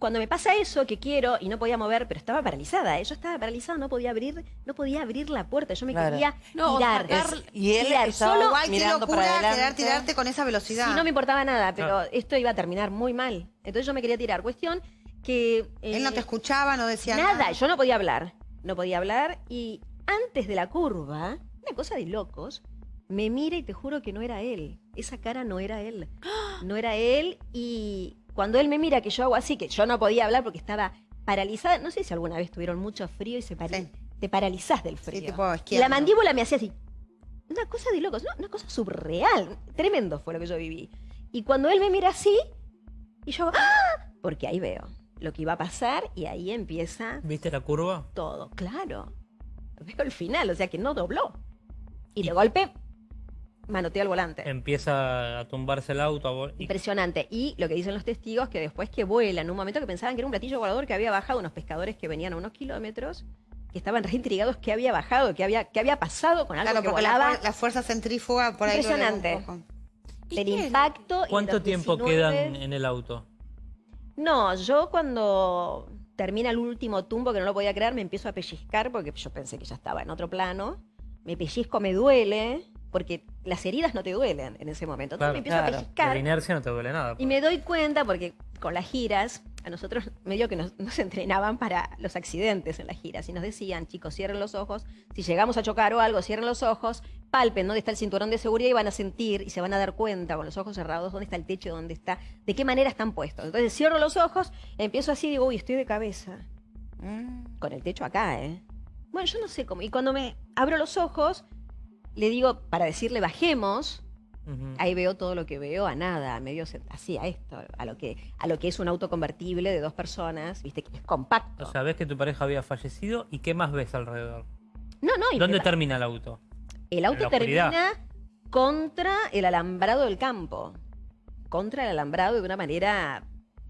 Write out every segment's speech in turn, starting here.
cuando me pasa eso que quiero y no podía mover, pero estaba paralizada, ¿eh? yo estaba paralizada, no podía abrir, no podía abrir la puerta, yo me Claro. quería No, tirar. sacar- Es- y él tirar, estaba solo Igual, para locura tirarte con esa velocidad. Sí, no me importaba nada, pero esto iba a terminar muy mal. Entonces yo me quería tirar. Cuestión que... Él no eh, te escuchaba, no decía Nada, nada. yo no podía hablar. No podía hablar y antes de la curva, una cosa de locos, me mira y te juro que no era él. Esa cara no era él. No era él y cuando él me mira que yo hago así, que yo no podía hablar porque estaba paralizada, no sé si alguna vez tuvieron mucho frío y se pari- Sí. te paralizás del frío. tipo y la mandíbula me hacía así. Una cosa de locos, ¿no? una cosa surreal. Tremendo fue lo que yo viví. Y cuando él me mira así, y yo, ¡ah! Porque ahí veo lo que iba a pasar y ahí empieza ¿Viste la curva? todo, claro. Veo el final, o sea que no dobló. Y de golpe manoteó el volante. Empieza a tumbarse el auto. y- Impresionante. Y lo que dicen los testigos, que después que vuela, en un momento que pensaban que era un platillo volador que había bajado unos pescadores que venían a unos kilómetros, que estaban reintrigados que había bajado, que había, que había pasado con algo Claro, que la, volaba. fuer- la fuerza centrífuga por ahí. Impresionante. poco. El impacto. ¿Cuánto tiempo 19 quedan en el auto? No, yo cuando termina el último tumbo, que no lo podía creer, me empiezo a pellizcar porque yo pensé que ya estaba en otro plano. Me pellizco, me duele, porque las heridas no te duelen en ese momento. Entonces Claro, me empiezo claro. a pellizcar. la inercia no te duele nada. Y me doy cuenta, porque con las giras, a nosotros medio que nos, nos entrenaban para los accidentes en las giras. Y nos decían, chicos, cierren los ojos. Si llegamos a chocar o algo, cierren los ojos, palpen dónde está el cinturón de seguridad y van a sentir y se van a dar cuenta con los ojos cerrados dónde está el techo, dónde está, de qué manera están puestos. Entonces cierro los ojos, empiezo así y digo, uy, estoy de cabeza. Mm. Con el techo acá, ¿eh? Bueno, yo no sé cómo. Y cuando me abro los ojos, le digo, para decirle bajemos, ahí veo todo lo que veo a nada, a medio así a esto, a lo que a lo que es un auto convertible de dos personas, viste que es compacto. O sea, ves que tu pareja había fallecido y ¿qué más ves alrededor? no, no, y ¿Dónde me- termina el auto? el auto termina contra el alambrado del campo, contra el alambrado de una manera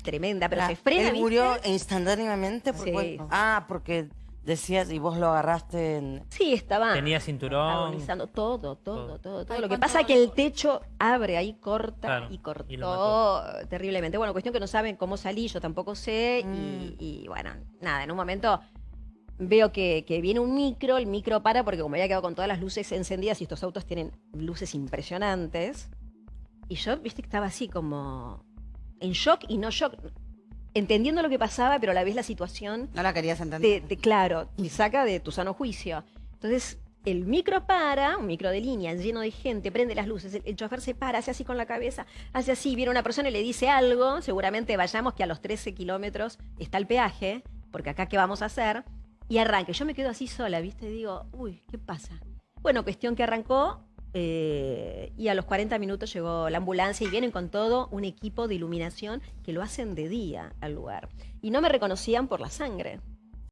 tremenda, pero Ah, se frena, Él ¿viste? murió instantáneamente. Por Sí. Ah, porque decías y vos lo agarraste en... Sí, estaba Tenía cinturón. agonizando todo, todo, Todo. todo, todo. Ay, Lo que ¿cuánto pasa es que el techo abre ahí, corta Claro, y cortó terriblemente. Bueno, cuestión que no saben cómo salí, yo tampoco sé. Mm. Y, y, bueno, nada, en un momento veo que, que viene un micro, el micro para porque como había quedado con todas las luces encendidas y estos autos tienen luces impresionantes. Y yo, viste, que estaba así como en shock y no shock. Entendiendo lo que pasaba, pero a la vez la situación No la querías entender. te, te- claro, te saca de tu sano juicio. Entonces, el micro para, un micro de línea lleno de gente, prende las luces, el, el chofer se para, hace así con la cabeza, hace así, viene una persona y le dice algo, seguramente vayamos que a los 13 kilómetros está el peaje, porque acá qué vamos a hacer, y arranque. Yo me quedo así sola, ¿viste? Y digo, uy, ¿qué pasa? Bueno, cuestión que arrancó eh, y a los 40 minutos llegó la ambulancia y vienen con todo un equipo de iluminación que lo hacen de día al lugar. Y no me reconocían por la sangre.